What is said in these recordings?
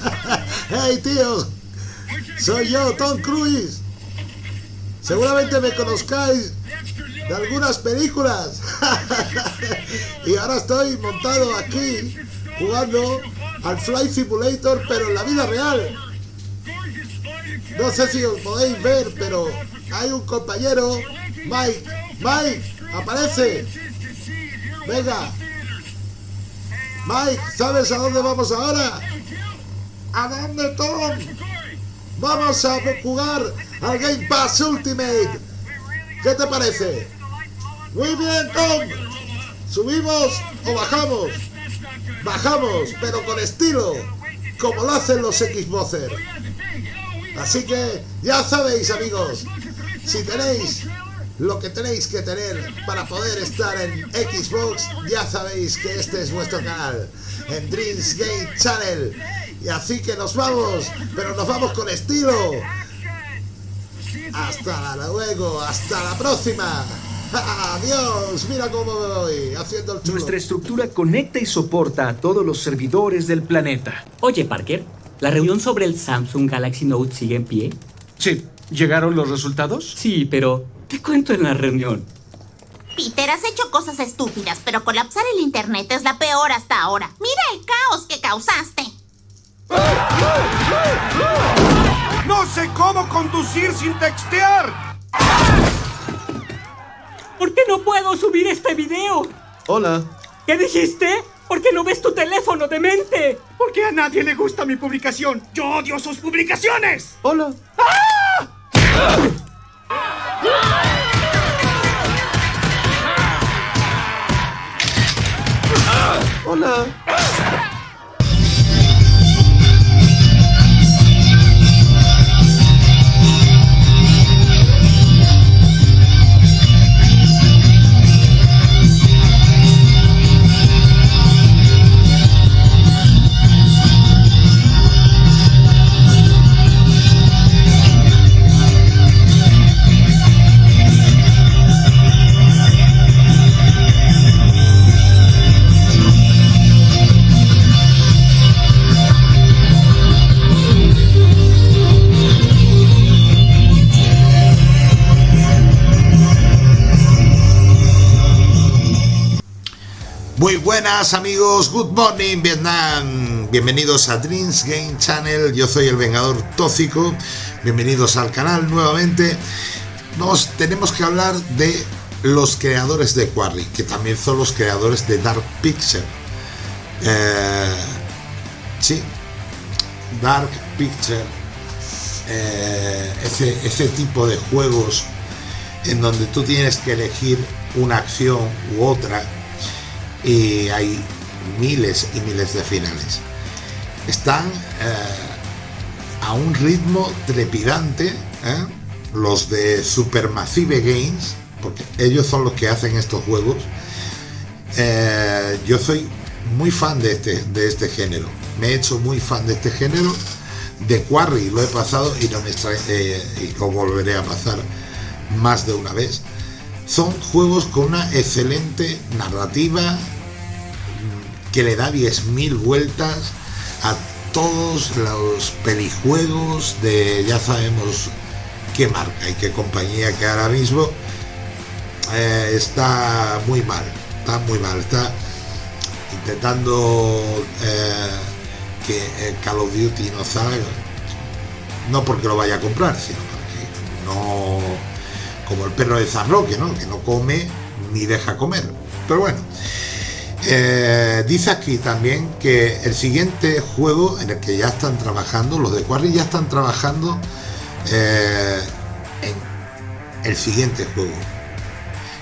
¡Hey, tío! Soy yo, Tom Cruise. Seguramente me conozcáis de algunas películas. y ahora estoy montado aquí jugando al Flight Simulator, pero en la vida real. No sé si os podéis ver, pero hay un compañero, Mike. Mike, aparece. Venga. Mike, ¿sabes a dónde vamos ahora? ¿A dónde, Tom? Vamos a jugar al Game Pass Ultimate. ¿Qué te parece? Muy bien, Tom. ¿Subimos o bajamos? Bajamos, pero con estilo, como lo hacen los Xboxers. Así que ya sabéis, amigos, si tenéis lo que tenéis que tener para poder estar en Xbox, ya sabéis que este es vuestro canal, en Dreams Game Channel. Y así que nos vamos, pero nos vamos con estilo. Hasta luego, hasta la próxima. Adiós, mira cómo me voy, haciendo el chulo. Nuestra estructura conecta y soporta a todos los servidores del planeta. Oye, Parker, ¿la reunión sobre el Samsung Galaxy Note sigue en pie? Sí, ¿llegaron los resultados? Sí, pero te cuento en la reunión. Peter, has hecho cosas estúpidas, pero colapsar el internet es la peor hasta ahora. Mira el caos que causaste. ¡No sé cómo conducir sin textear! ¿Por qué no puedo subir este video? Hola. ¿Qué dijiste? ¿Por qué no ves tu teléfono, demente? ¿Por qué a nadie le gusta mi publicación? ¡Yo odio sus publicaciones! Hola. Hola. Buenas amigos, good morning Vietnam, bienvenidos a Dreams Game Channel, yo soy el Vengador Tóxico, bienvenidos al canal nuevamente. Nos tenemos que hablar de los creadores de Quarry, que también son los creadores de Dark Picture. Eh, sí, Dark Picture, eh, ese, ese tipo de juegos en donde tú tienes que elegir una acción u otra y hay miles y miles de finales. Están eh, a un ritmo trepidante ¿eh? los de Supermassive Games, porque ellos son los que hacen estos juegos. Eh, yo soy muy fan de este, de este género, me he hecho muy fan de este género. De Quarry lo he pasado y no me y lo volveré a pasar más de una vez son juegos con una excelente narrativa que le da 10.000 vueltas a todos los pelijuegos de ya sabemos qué marca y qué compañía que ahora mismo eh, está muy mal, está muy mal, está intentando eh, que Call of Duty no salga, no porque lo vaya a comprar, sino porque no como el perro de Zarroque, ¿no? Que no come ni deja comer. Pero bueno, eh, dice aquí también que el siguiente juego en el que ya están trabajando, los de Quarry ya están trabajando eh, en el siguiente juego.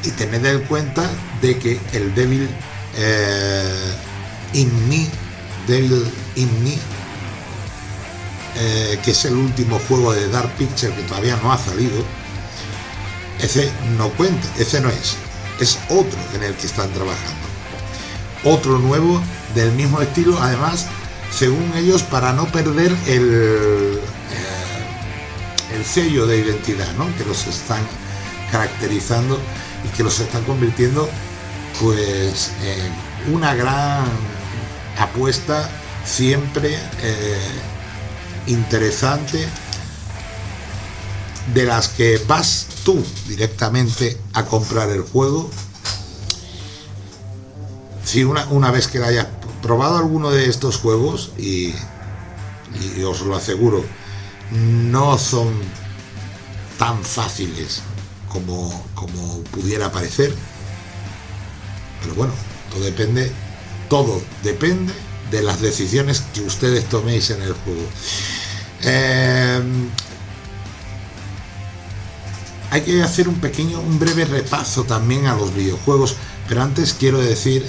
Y tened en cuenta de que el Devil eh, in Me, Devil in Me, que es el último juego de Dark Picture que todavía no ha salido, ese no cuenta, ese no es, es otro en el que están trabajando. Otro nuevo del mismo estilo, además, según ellos, para no perder el, eh, el sello de identidad, ¿no? que los están caracterizando y que los están convirtiendo pues en una gran apuesta siempre eh, interesante de las que vas tú directamente a comprar el juego si una, una vez que la hayas probado alguno de estos juegos y, os lo aseguro no son tan fáciles como, como pudiera parecer. Pero bueno todo depende todo depende de las decisiones que ustedes toméis en el juego. Eh, hay que hacer un pequeño, un breve repaso también a los videojuegos, pero antes quiero decir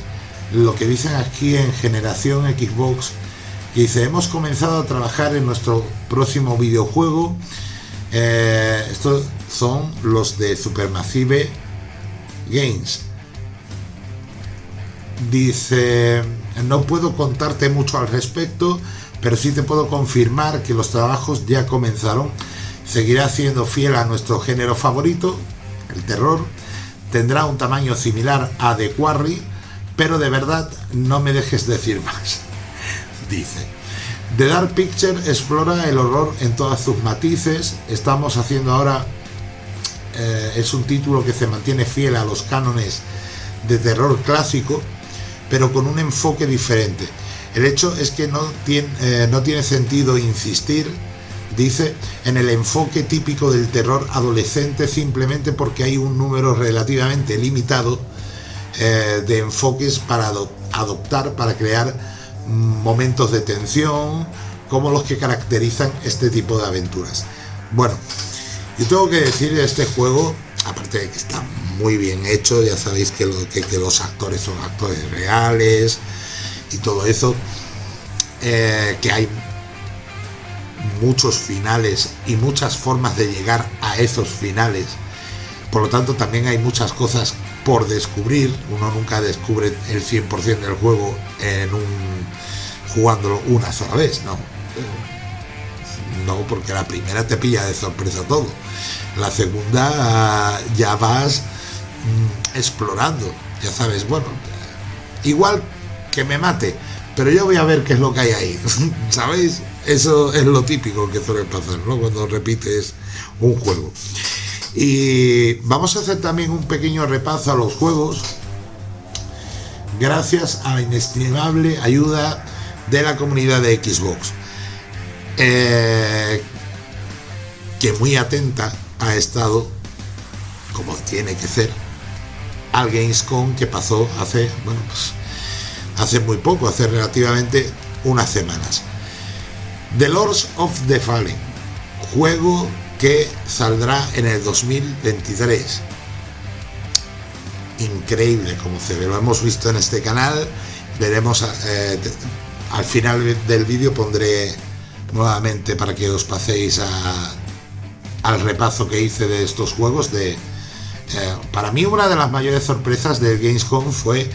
lo que dicen aquí en Generación Xbox, que dice, hemos comenzado a trabajar en nuestro próximo videojuego, eh, estos son los de Supermassive Games. Dice, no puedo contarte mucho al respecto, pero sí te puedo confirmar que los trabajos ya comenzaron seguirá siendo fiel a nuestro género favorito, el terror, tendrá un tamaño similar a The Quarry, pero de verdad no me dejes decir más, dice. The Dark Picture explora el horror en todas sus matices, estamos haciendo ahora, eh, es un título que se mantiene fiel a los cánones de terror clásico, pero con un enfoque diferente. El hecho es que no tiene, eh, no tiene sentido insistir dice, en el enfoque típico del terror adolescente simplemente porque hay un número relativamente limitado eh, de enfoques para adoptar, para crear momentos de tensión, como los que caracterizan este tipo de aventuras. Bueno, yo tengo que decir de este juego, aparte de que está muy bien hecho, ya sabéis que, que, los actores son actores reales y todo eso, eh, que hay muchos finales y muchas formas de llegar a esos finales. Por lo tanto, también hay muchas cosas por descubrir. Uno nunca descubre el 100% del juego en un jugándolo una sola vez, no. No, porque la primera te pilla de sorpresa todo. La segunda ya vas mm, explorando. Ya sabes, bueno, igual que me mate, pero yo voy a ver qué es lo que hay ahí. ¿Sabéis? Eso es lo típico que suele pasar, ¿no? Cuando repites un juego. Y vamos a hacer también un pequeño repaso a los juegos gracias a la inestimable ayuda de la comunidad de Xbox. Eh, que muy atenta ha estado, como tiene que ser, al Gamescom que pasó hace, bueno, pues, hace muy poco, hace relativamente unas semanas. The Lords of the Fallen, juego que saldrá en el 2023. Increíble como se ve, lo hemos visto en este canal, veremos eh, al final del vídeo pondré nuevamente para que os paséis al repaso que hice de estos juegos de eh, para mí una de las mayores sorpresas del Gamescom fue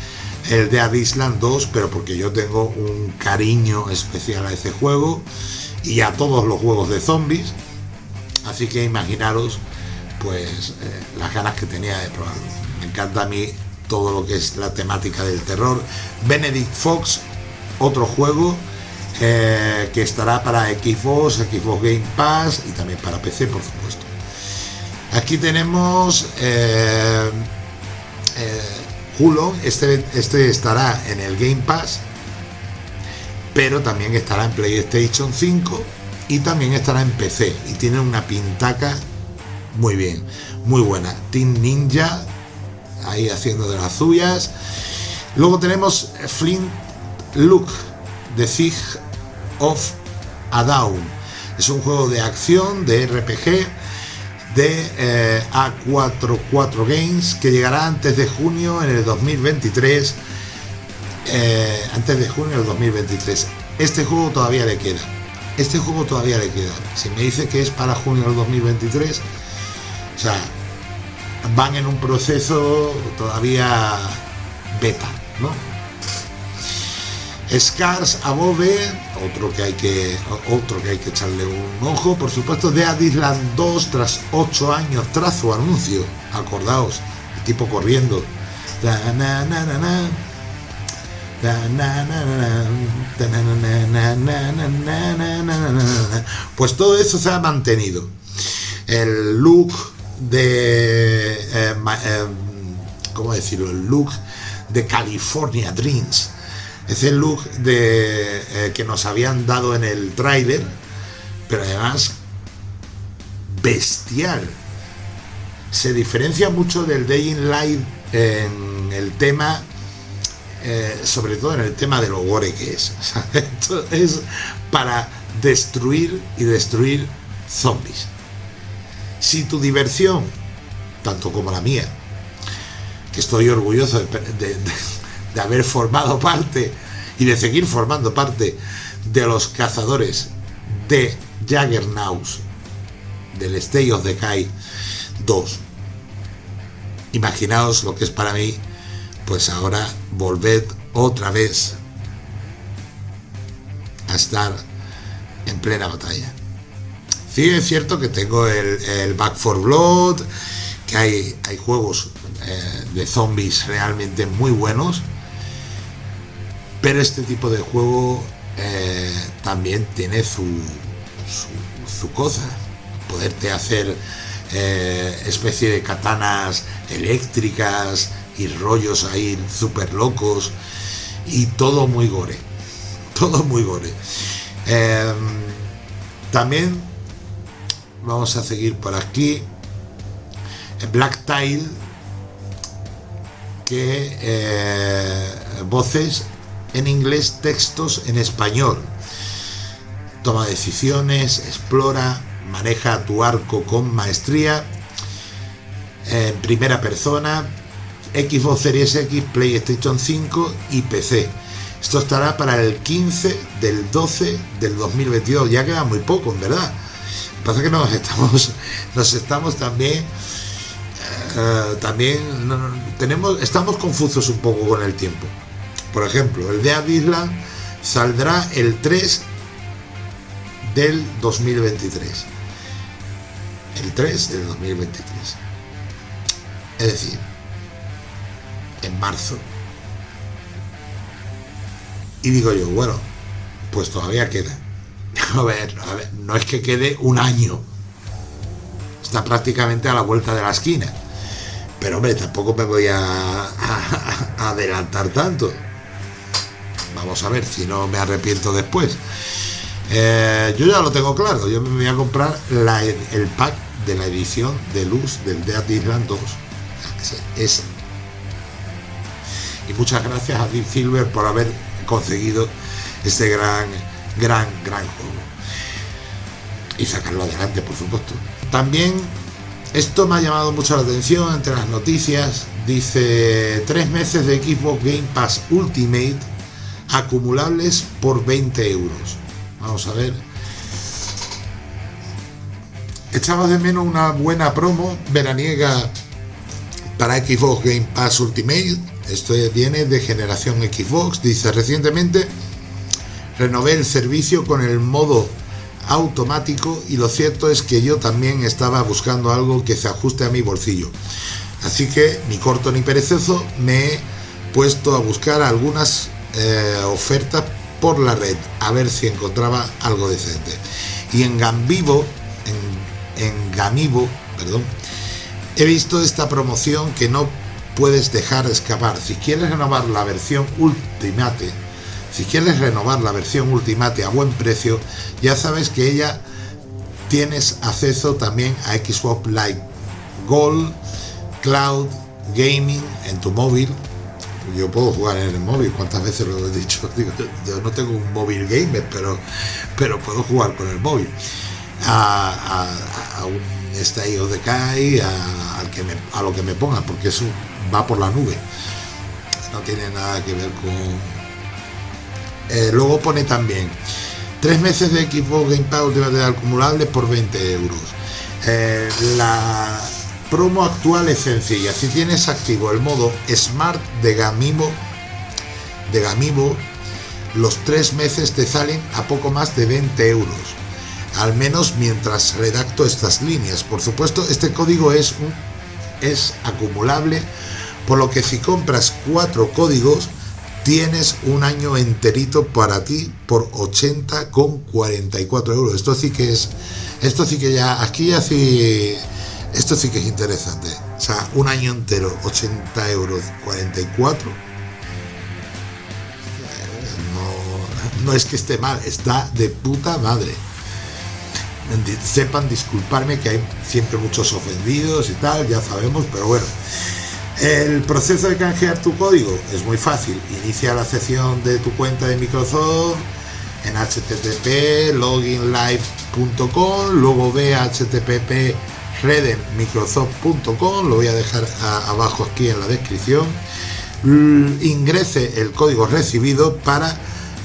el de Island 2, pero porque yo tengo un cariño especial a ese juego y a todos los juegos de zombies. Así que imaginaros pues eh, las ganas que tenía de probarlo. Me encanta a mí todo lo que es la temática del terror. Benedict Fox, otro juego eh, que estará para Xbox, Xbox Game Pass y también para PC, por supuesto. Aquí tenemos eh, Hulon, este, este estará en el Game Pass, pero también estará en PlayStation 5 y también estará en PC y tiene una pintaca muy bien, muy buena. Team Ninja ahí haciendo de las suyas. Luego tenemos Flint Look, The Siege of a Down. Es un juego de acción, de RPG, de eh, A44 Games que llegará antes de junio en el 2023 eh, antes de junio del 2023 este juego todavía le queda. Este juego todavía le queda. Si me dice que es para junio del 2023 o sea van en un proceso todavía beta ¿no? Scars Above, otro que hay que otro que hay que echarle un ojo, por supuesto, de Island 2 tras 8 años tras su anuncio. Acordaos, el tipo corriendo. Pues todo eso se ha mantenido. El look de... Eh, eh, ¿Cómo decirlo? El look de California Dreams. Ese look de, eh, que nos habían dado en el tráiler, pero además bestial. Se diferencia mucho del Day in Light en el tema eh, sobre todo en el tema de lo gore que es. es para destruir y destruir zombies. Si tu diversión, tanto como la mía, que estoy orgulloso de haber formado parte y de seguir formando parte de los cazadores de Jaggernaus del State of Decay 2. Imaginaos lo que es para mí pues ahora volved otra vez a estar en plena batalla. Sí, es cierto que tengo el, Back for Blood, que hay, hay juegos eh, de zombies realmente muy buenos, pero este tipo de juego eh, también tiene su, su, cosa. Poderte hacer eh, especie de katanas eléctricas, y rollos ahí súper locos y todo muy gore. Todo muy gore. Em, también vamos a seguir por aquí. Black Tile, que eh, voces en inglés, textos en español. Toma decisiones, explora, maneja tu arco con maestría, en primera persona, Xbox Series X, PlayStation 5 y PC. Esto estará para el 15 del 12 del 2022. Ya queda muy poco, en verdad. Pasa que nos estamos, nos estamos también, eh, también tenemos, estamos confusos un poco con el tiempo. Por ejemplo, el de Island saldrá el 3 del 2023. El 3 del 2023. Es decir, en marzo. Y digo yo, bueno, pues todavía queda. A ver, a ver, no es que quede un año. Está prácticamente a la vuelta de la esquina. Pero hombre, tampoco me voy a, adelantar tanto. Vamos a ver si no me arrepiento después. Eh, yo ya lo tengo claro. Yo me voy a comprar el pack de la edición de luz del Dead Island 2. Es y muchas gracias a Deep Silver por haber conseguido este gran, gran, gran juego. Y sacarlo adelante, por supuesto. También esto me ha llamado mucho la atención entre las noticias. Dice tres meses de Xbox Game Pass Ultimate acumulables por 20 euros. Vamos a ver. Echaba de menos una buena promo veraniega para Xbox Game Pass Ultimate esto viene de generación Xbox. Dice, recientemente renové el servicio con el modo automático y lo cierto es que yo también estaba buscando algo que se ajuste a mi bolsillo. Así que, ni corto ni perezoso, me he puesto a buscar algunas eh, ofertas por la red, a ver si encontraba algo decente. Y en Gambivo, en, en Gamivo, perdón, he visto esta promoción que no puedes dejar escapar. Si quieres renovar la versión Ultimate, si quieres renovar la versión Ultimate a buen precio, ya sabes que ella tienes acceso también a Xbox Live Gold, Cloud, Gaming en tu móvil. Yo puedo jugar en el móvil, cuántas veces lo he dicho. yo no tengo un móvil gamer, pero, pero puedo jugar con el móvil. A, a, un Stay de Decay, a, que a lo que me ponga, porque es un va por la nube. No tiene nada que ver con... Eh, luego pone también tres meses de Xbox Game Pass de acumulable por 20 euros. Eh, la promo actual es sencilla. Si tienes activo el modo Smart de Gamimo, de Gamimo, los tres meses te salen a poco más de 20 euros. Al menos mientras redacto estas líneas. Por supuesto, este código es un es acumulable por lo que si compras cuatro códigos tienes un año enterito para ti por 80 con 44 euros. Esto sí que es, esto sí que ya, aquí ya sí, esto sí que es interesante. O sea, un año entero, 80 euros 44. No, no es que esté mal, está de puta madre. Sepan disculparme que hay siempre muchos ofendidos y tal, ya sabemos, pero bueno. El proceso de canjear tu código es muy fácil. Inicia la sesión de tu cuenta de Microsoft en http loginlive.com, luego ve http redenmicrosoft.com, lo voy a dejar abajo aquí en la descripción. Ingrese el código recibido para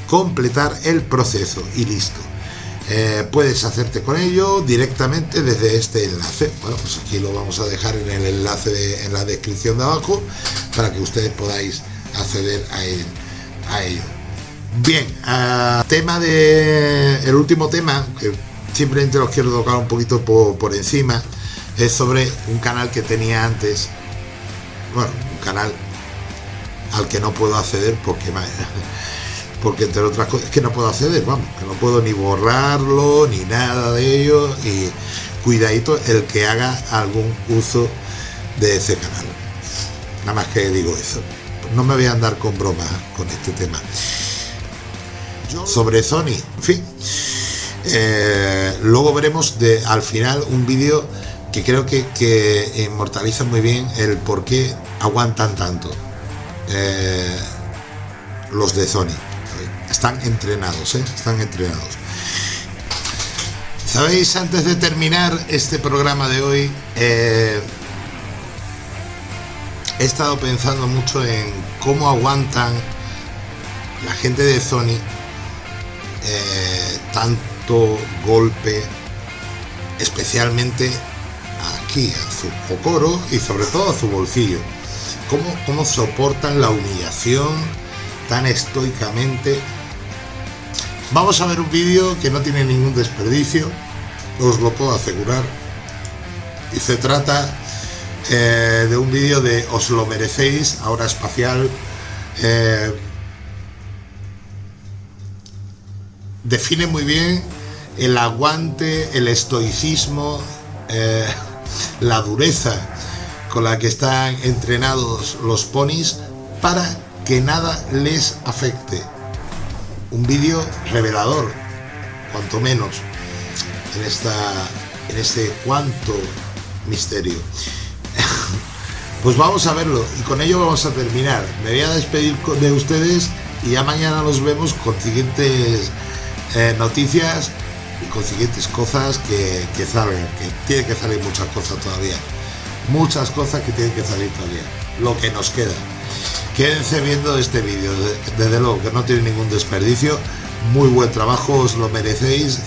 completar el proceso y listo. Eh, puedes hacerte con ello directamente desde este enlace. Bueno, pues aquí lo vamos a dejar en el enlace en la descripción de abajo para que ustedes podáis acceder a, ello. Bien, tema de el último tema simplemente los quiero tocar un poquito por, encima es sobre un canal que tenía antes. Bueno, un canal al que no puedo acceder porque porque entre otras cosas es que no puedo acceder, vamos, que no puedo ni borrarlo, ni nada de ello, y cuidadito el que haga algún uso de ese canal. Nada más que digo eso. No me voy a andar con bromas con este tema. Sobre Sony, en fin. Eh, luego veremos de, al final un vídeo que creo que, que, inmortaliza muy bien el por qué aguantan tanto eh, los de Sony están entrenados, ¿eh? están entrenados. Sabéis, antes de terminar este programa de hoy, eh, he estado pensando mucho en cómo aguantan la gente de Sony eh, tanto golpe, especialmente aquí, a su cocoro y sobre todo a su bolsillo. ¿Cómo, cómo soportan la humillación tan estoicamente Vamos a ver un vídeo que no tiene ningún desperdicio, os lo puedo asegurar. Y se trata eh, de un vídeo de Os lo merecéis, ahora espacial. Eh, define muy bien el aguante, el estoicismo, eh, la dureza con la que están entrenados los ponis para que nada les afecte un vídeo revelador, cuanto menos, en, esta, en este cuanto misterio. pues vamos a verlo y con ello vamos a terminar. Me voy a despedir de ustedes y ya mañana nos vemos con siguientes eh, noticias y con siguientes cosas que, que salgan, que tiene que salir muchas cosas todavía. Muchas cosas que tienen que salir todavía. Lo que nos queda. Quédense viendo este vídeo, desde luego que no tiene ningún desperdicio, muy buen trabajo, os lo merecéis.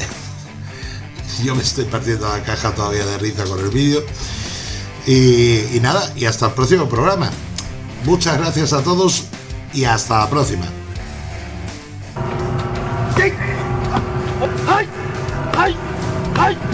Yo me estoy partiendo la caja todavía de risa con el vídeo. Y nada, y hasta el próximo programa. Muchas gracias a todos y hasta la próxima. はい。